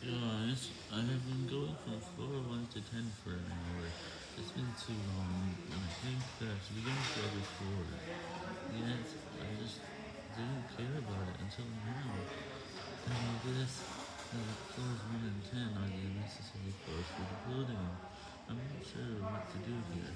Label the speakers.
Speaker 1: Guys, I have been going from floor 1 to 10 for an hour. It's been too long, and I think that we don't go before. Yet, I just didn't care about it until now. And I guess that floors 1 and 10 are the necessary parts for the building. I'm not sure what to do here.